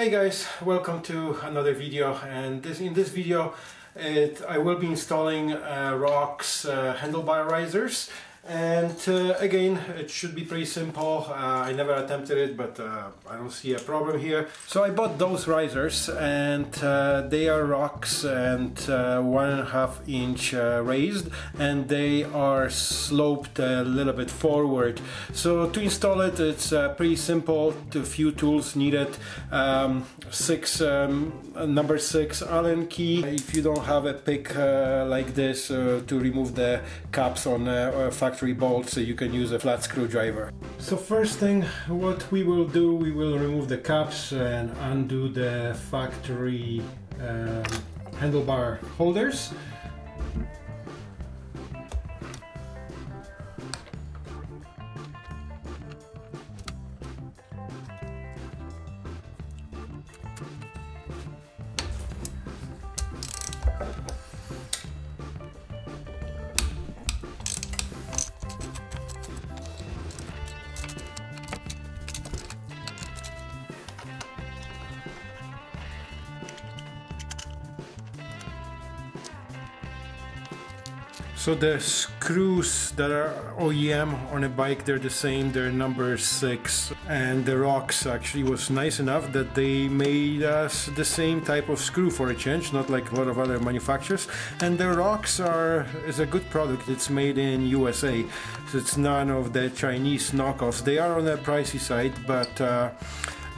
Hey guys, welcome to another video and this, in this video it, I will be installing uh, ROX uh, handlebar risers and uh, again it should be pretty simple. Uh, I never attempted it but uh, I don't see a problem here. So I bought those risers and uh, they are ROX and uh, one and a half inch uh, raised and they are sloped a little bit forward. So to install it it's pretty simple. A few tools needed. Um, six um, number six Allen key. If you don't have a pick like this to remove the caps on factory factory bolts so you can use a flat screwdriver. So first thing what we will do we will remove the caps and undo the factory um, handlebar holders So the screws that are OEM on a bike, they're the same, they're number six. And the ROX actually was nice enough that they made us the same type of screw for a change, not like a lot of other manufacturers. And the ROX are is a good product, it's made in USA. So it's none of the Chinese knockoffs. They are on the pricey side, but uh,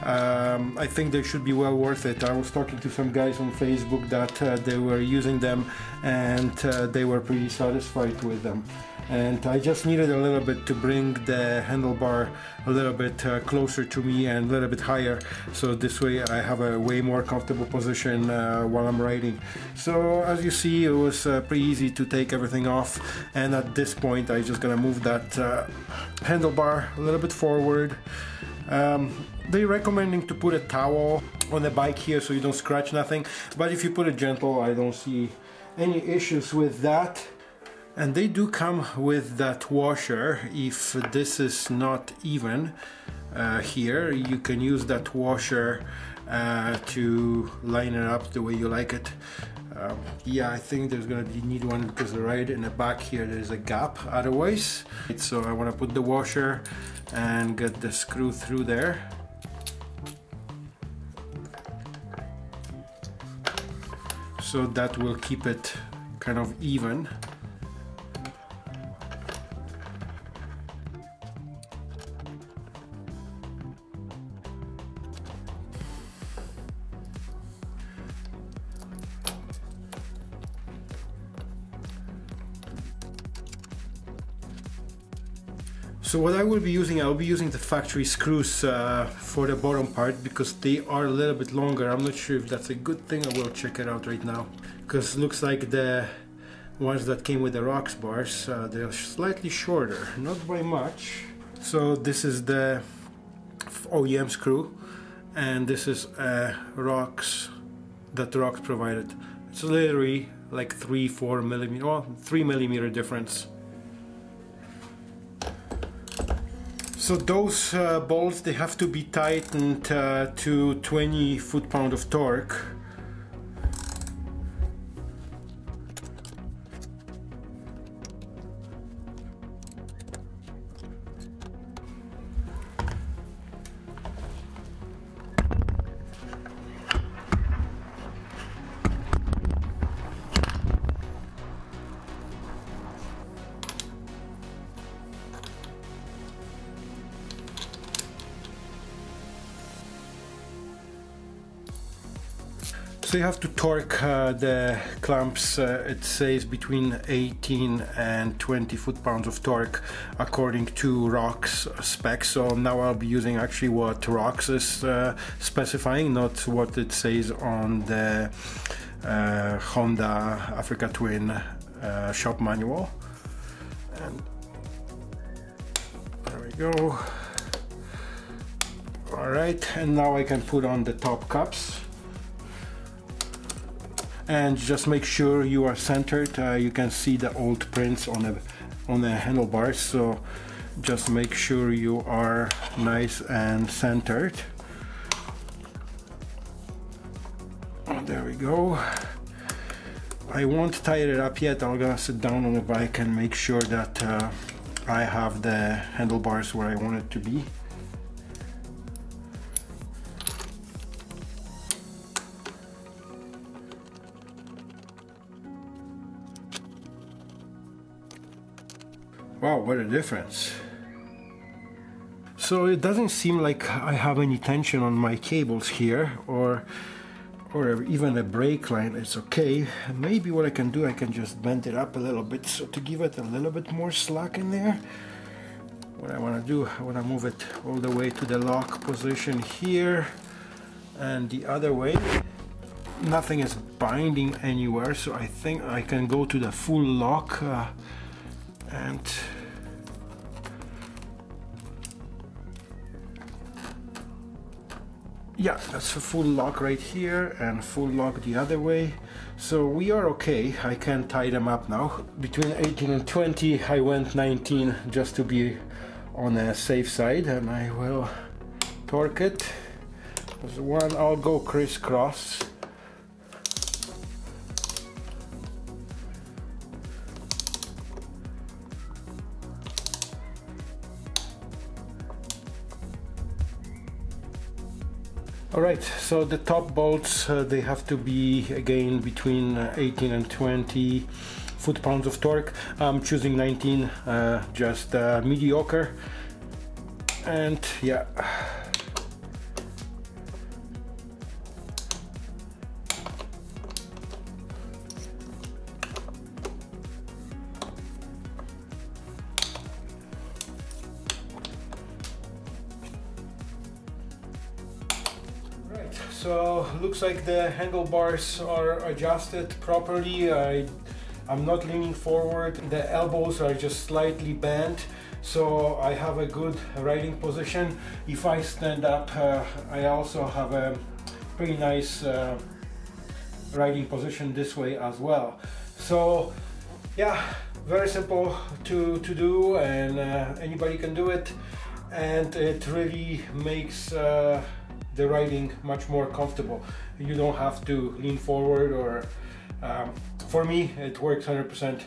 um, I think they should be well worth it. I was talking to some guys on Facebook that uh, they were using them and uh, they were pretty satisfied with them. And I just needed a little bit to bring the handlebar a little bit uh, closer to me and a little bit higher. So this way I have a way more comfortable position uh, while I'm riding. So as you see, it was uh, pretty easy to take everything off. And at this point, I'm just gonna move that uh, handlebar a little bit forward um, they're recommending to put a towel on the bike here so you don't scratch nothing but if you put it gentle I don't see any issues with that. And they do come with that washer. If this is not even uh, here you can use that washer uh, to line it up the way you like it. Um, yeah I think there's gonna be need one because right in the back here there's a gap otherwise. So I want to put the washer and get the screw through there so that will keep it kind of even So what I will be using, I'll be using the factory screws uh, for the bottom part because they are a little bit longer. I'm not sure if that's a good thing. I will check it out right now because looks like the ones that came with the ROX bars, uh, they're slightly shorter, not by much. So this is the OEM screw and this is a ROX that ROX provided. It's literally like three, four millimeter, well, three millimeter difference. So those uh, bolts, they have to be tightened uh, to 20 foot-pound of torque So you have to torque uh, the clamps, uh, it says between 18 and 20 foot-pounds of torque according to ROX specs. So now I'll be using actually what ROX is uh, specifying, not what it says on the uh, Honda Africa Twin uh, shop manual. And there we go. Alright, and now I can put on the top cups and just make sure you are centered. Uh, you can see the old prints on the on the handlebars. So just make sure you are nice and centered. There we go. I won't tie it up yet. I'm gonna sit down on the bike and make sure that uh, I have the handlebars where I want it to be Wow, what a difference. So it doesn't seem like I have any tension on my cables here or or even a brake line, it's okay. Maybe what I can do, I can just bend it up a little bit so to give it a little bit more slack in there. What I want to do, I want to move it all the way to the lock position here and the other way. Nothing is binding anywhere, so I think I can go to the full lock uh, and yeah that's a full lock right here and full lock the other way. So we are okay. I can tie them up now. Between 18 and 20 I went 19 just to be on a safe side and I will torque it. One I'll go crisscross Alright, so the top bolts, uh, they have to be again between uh, 18 and 20 foot-pounds of torque. I'm choosing 19, uh, just uh, mediocre. And yeah. So looks like the handlebars are adjusted properly. I, I'm not leaning forward. The elbows are just slightly bent. So I have a good riding position. If I stand up, uh, I also have a pretty nice uh, riding position this way as well. So yeah, very simple to, to do and uh, anybody can do it. And it really makes uh, the riding much more comfortable. You don't have to lean forward or um, for me it works 100%.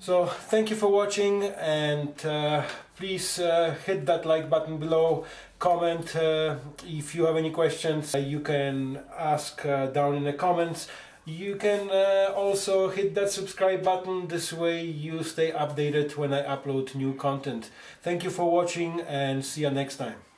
So thank you for watching and uh, please uh, hit that like button below, comment uh, if you have any questions you can ask uh, down in the comments. You can uh, also hit that subscribe button, this way you stay updated when I upload new content. Thank you for watching and see you next time.